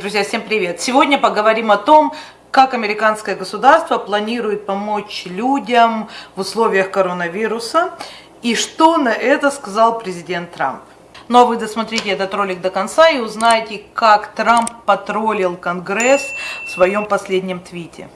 Друзья, всем привет! Сегодня поговорим о том, как американское государство планирует помочь людям в условиях коронавируса и что на это сказал президент Трамп. Ну а вы досмотрите этот ролик до конца и узнаете, как Трамп потроллил Конгресс в своем последнем твите.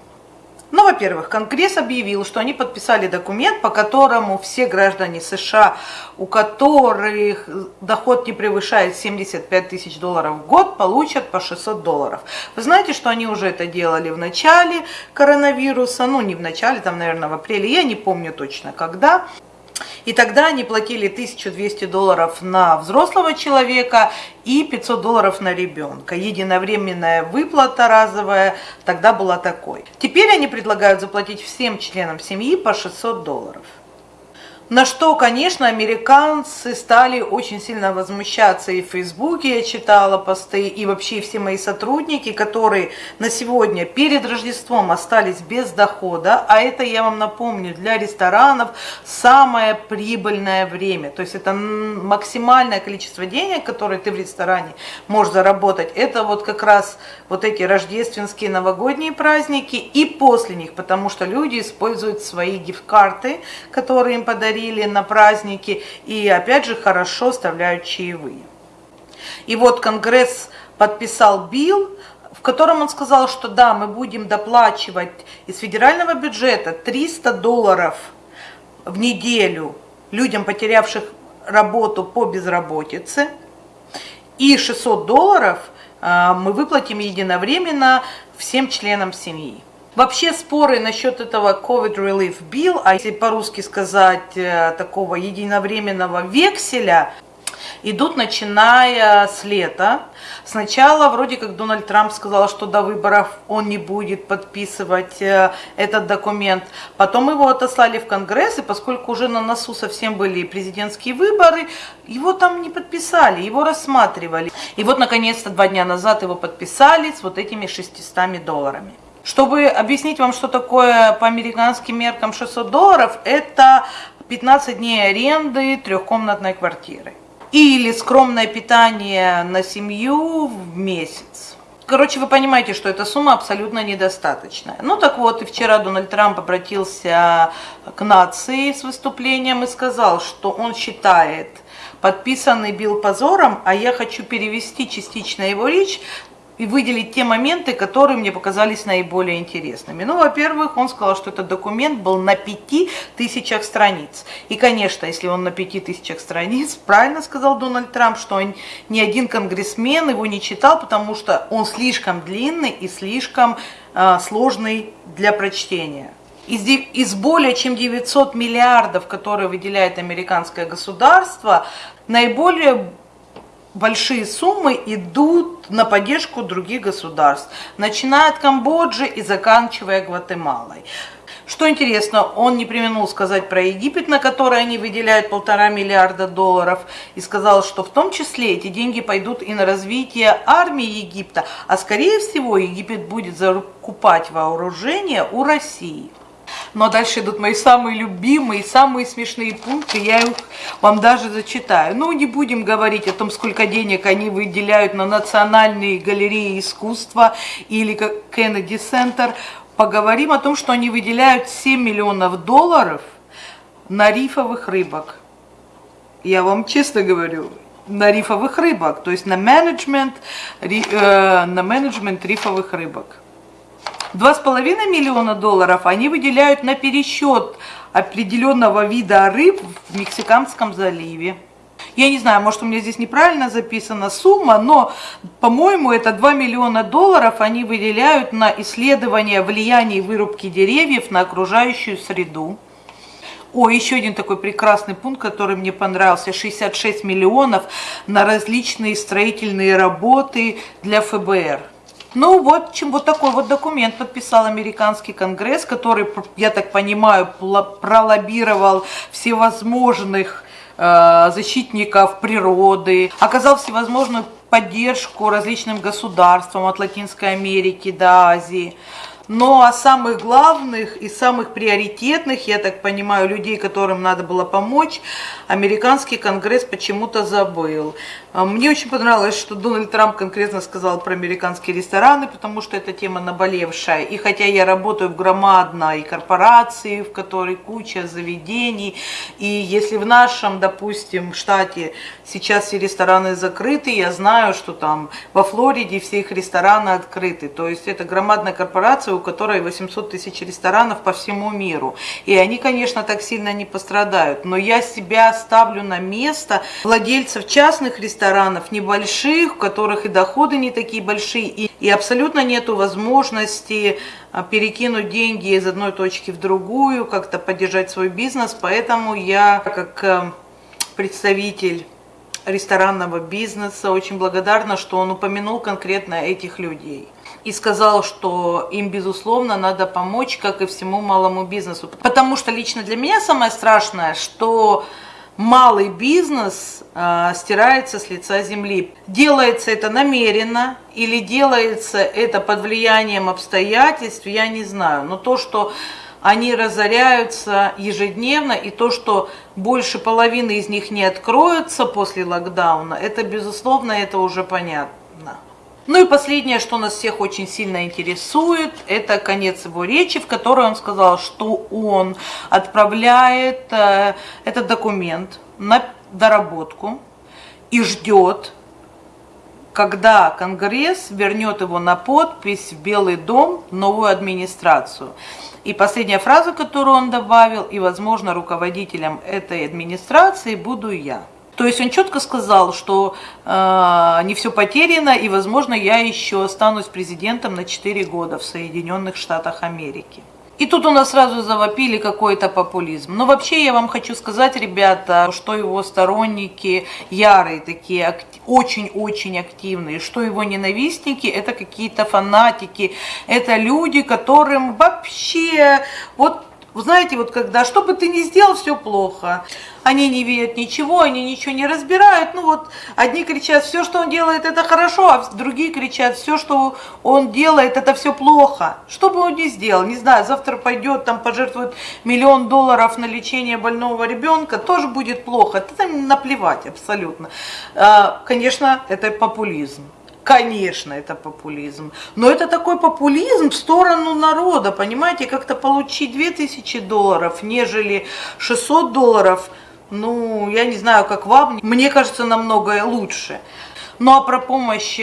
Ну, во-первых, Конгресс объявил, что они подписали документ, по которому все граждане США, у которых доход не превышает 75 тысяч долларов в год, получат по 600 долларов. Вы знаете, что они уже это делали в начале коронавируса, ну не в начале, там, наверное, в апреле, я не помню точно когда. И тогда они платили 1200 долларов на взрослого человека и 500 долларов на ребенка. Единовременная выплата разовая тогда была такой. Теперь они предлагают заплатить всем членам семьи по 600 долларов. На что, конечно, американцы стали очень сильно возмущаться. И в Фейсбуке я читала посты, и вообще все мои сотрудники, которые на сегодня перед Рождеством остались без дохода. А это, я вам напомню, для ресторанов самое прибыльное время. То есть это максимальное количество денег, которые ты в ресторане можешь заработать. Это вот как раз вот эти рождественские новогодние праздники и после них, потому что люди используют свои гифт-карты, которые им подарили подарили на праздники и опять же хорошо оставляют чаевые. И вот Конгресс подписал билл, в котором он сказал, что да, мы будем доплачивать из федерального бюджета 300 долларов в неделю людям, потерявших работу по безработице, и 600 долларов а, мы выплатим единовременно всем членам семьи. Вообще споры насчет этого COVID Relief Bill, а если по-русски сказать э, такого единовременного векселя, идут начиная с лета. Сначала вроде как Дональд Трамп сказал, что до выборов он не будет подписывать э, этот документ. Потом его отослали в Конгресс, и поскольку уже на носу совсем были президентские выборы, его там не подписали, его рассматривали. И вот наконец-то два дня назад его подписали с вот этими 600 долларами. Чтобы объяснить вам, что такое по американским меркам 600 долларов, это 15 дней аренды трехкомнатной квартиры. Или скромное питание на семью в месяц. Короче, вы понимаете, что эта сумма абсолютно недостаточная. Ну так вот, и вчера Дональд Трамп обратился к нации с выступлением и сказал, что он считает подписанный бил позором, а я хочу перевести частично его речь и выделить те моменты, которые мне показались наиболее интересными. Ну, во-первых, он сказал, что этот документ был на пяти тысячах страниц. И, конечно, если он на пяти тысячах страниц, правильно сказал Дональд Трамп, что он, ни один конгрессмен его не читал, потому что он слишком длинный и слишком э, сложный для прочтения. Из, из более чем 900 миллиардов, которые выделяет американское государство, наиболее большие суммы идут на поддержку других государств, начиная от Камбоджи и заканчивая Гватемалой. Что интересно, он не применил сказать про Египет, на который они выделяют полтора миллиарда долларов, и сказал, что в том числе эти деньги пойдут и на развитие армии Египта, а скорее всего Египет будет закупать вооружение у России. Но дальше идут мои самые любимые, самые смешные пункты, я их вам даже зачитаю. Ну, не будем говорить о том, сколько денег они выделяют на национальные галереи искусства или как Кеннеди Центр. Поговорим о том, что они выделяют 7 миллионов долларов на рифовых рыбок. Я вам честно говорю, на рифовых рыбок, то есть на менеджмент, э, на менеджмент рифовых рыбок. 2,5 миллиона долларов они выделяют на пересчет определенного вида рыб в Мексиканском заливе. Я не знаю, может у меня здесь неправильно записана сумма, но, по-моему, это 2 миллиона долларов они выделяют на исследование влияния вырубки деревьев на окружающую среду. О, еще один такой прекрасный пункт, который мне понравился. 66 миллионов на различные строительные работы для ФБР. Ну вот, чем вот такой вот документ подписал американский конгресс, который, я так понимаю, пролоббировал всевозможных э, защитников природы, оказал всевозможную поддержку различным государствам от Латинской Америки до Азии. Но о самых главных и самых приоритетных, я так понимаю, людей, которым надо было помочь, американский конгресс почему-то забыл. А, мне очень понравилось, что Дональд Трамп конкретно сказал про американские рестораны, потому что эта тема наболевшая. И хотя я работаю в громадной корпорации, в которой куча заведений, и если в нашем, допустим, штате сейчас все рестораны закрыты, я знаю, что там во Флориде все их рестораны открыты. То есть это громадная корпорация, у которой 800 тысяч ресторанов по всему миру. И они, конечно, так сильно не пострадают. Но я себя ставлю на место владельцев частных ресторанов, небольших, у которых и доходы не такие большие, и, и абсолютно нету возможности а, перекинуть деньги из одной точки в другую, как-то поддержать свой бизнес. Поэтому я, как э, представитель ресторанного бизнеса, очень благодарна, что он упомянул конкретно этих людей и сказал, что им, безусловно, надо помочь, как и всему малому бизнесу. Потому что лично для меня самое страшное, что малый бизнес э, стирается с лица земли. Делается это намеренно или делается это под влиянием обстоятельств, я не знаю. Но то, что они разоряются ежедневно, и то, что больше половины из них не откроются после локдауна, это, безусловно, это уже понятно. Ну и последнее, что нас всех очень сильно интересует, это конец его речи, в которой он сказал, что он отправляет э, этот документ на доработку и ждет, когда Конгресс вернет его на подпись в Белый дом, новую администрацию. И последняя фраза, которую он добавил, и, возможно, руководителем этой администрации буду я. То есть он четко сказал, что э, не все потеряно, и, возможно, я еще останусь президентом на 4 года в Соединенных Штатах Америки. И тут у нас сразу завопили какой-то популизм. Но вообще я вам хочу сказать, ребята, что его сторонники ярые, такие очень-очень активные, что его ненавистники это какие-то фанатики, это люди, которым вообще вот вы знаете, вот когда, что бы ты ни сделал, все плохо. Они не видят ничего, они ничего не разбирают. Ну вот, одни кричат, все, что он делает, это хорошо, а другие кричат, все, что он делает, это все плохо. Что бы он ни сделал, не знаю, завтра пойдет, там пожертвует миллион долларов на лечение больного ребенка, тоже будет плохо. Это там наплевать абсолютно. А, конечно, это популизм. Конечно, это популизм. Но это такой популизм в сторону народа, понимаете, как-то получить 2000 долларов, нежели 600 долларов, ну, я не знаю, как вам, мне кажется, намного лучше. Ну а про помощь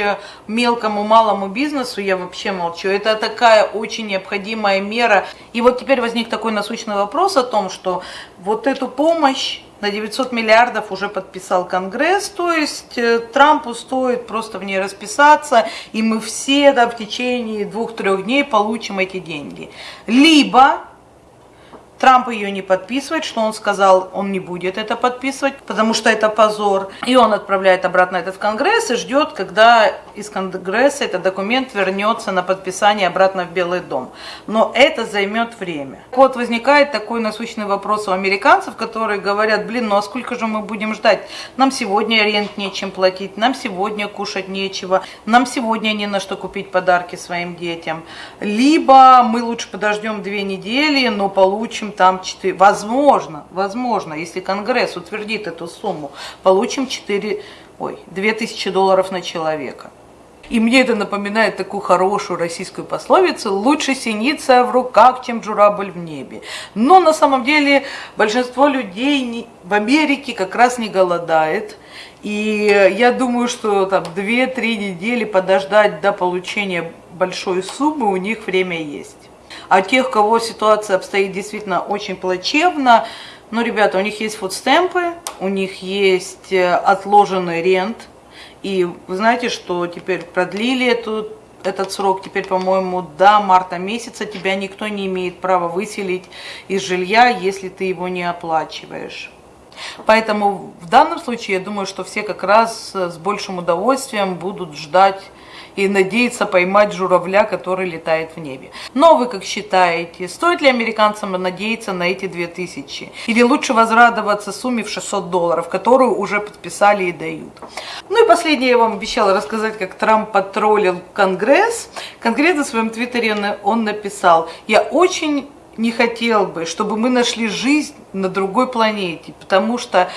мелкому, малому бизнесу я вообще молчу. Это такая очень необходимая мера. И вот теперь возник такой насущный вопрос о том, что вот эту помощь на 900 миллиардов уже подписал Конгресс, то есть э, Трампу стоит просто в ней расписаться, и мы все да, в течение двух-трех дней получим эти деньги. Либо Трамп ее не подписывает, что он сказал, он не будет это подписывать, потому что это позор. И он отправляет обратно этот в Конгресс и ждет, когда из Конгресса этот документ вернется на подписание обратно в Белый дом. Но это займет время. Вот возникает такой насущный вопрос у американцев, которые говорят, блин, ну а сколько же мы будем ждать? Нам сегодня рент нечем платить, нам сегодня кушать нечего, нам сегодня не на что купить подарки своим детям. Либо мы лучше подождем две недели, но получим там 4, возможно, возможно, если Конгресс утвердит эту сумму, получим 4, ой, 2000 долларов на человека. И мне это напоминает такую хорошую российскую пословицу «Лучше синица в руках, чем журавль в небе». Но на самом деле большинство людей в Америке как раз не голодает. И я думаю, что там 2-3 недели подождать до получения большой суммы у них время есть. А тех, кого ситуация обстоит действительно очень плачевно, ну, ребята, у них есть фудстемпы, у них есть э, отложенный рент, и вы знаете, что теперь продлили эту, этот срок, теперь, по-моему, до марта месяца тебя никто не имеет права выселить из жилья, если ты его не оплачиваешь. Поэтому в данном случае я думаю, что все как раз с большим удовольствием будут ждать и надеяться поймать журавля, который летает в небе. Но вы как считаете, стоит ли американцам надеяться на эти 2000? Или лучше возрадоваться сумме в 600 долларов, которую уже подписали и дают? Ну и последнее я вам обещала рассказать, как Трамп потроллил Конгресс. Конкретно в своем твиттере он написал, я очень не хотел бы, чтобы мы нашли жизнь на другой планете, потому что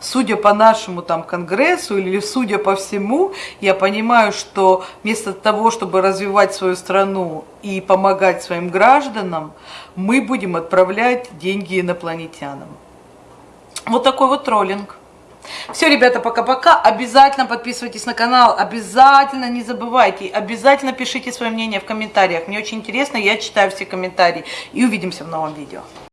судя по нашему там конгрессу или судя по всему, я понимаю, что вместо того, чтобы развивать свою страну и помогать своим гражданам, мы будем отправлять деньги инопланетянам. Вот такой вот троллинг. Все, ребята, пока-пока. Обязательно подписывайтесь на канал, обязательно не забывайте, обязательно пишите свое мнение в комментариях. Мне очень интересно, я читаю все комментарии. И увидимся в новом видео.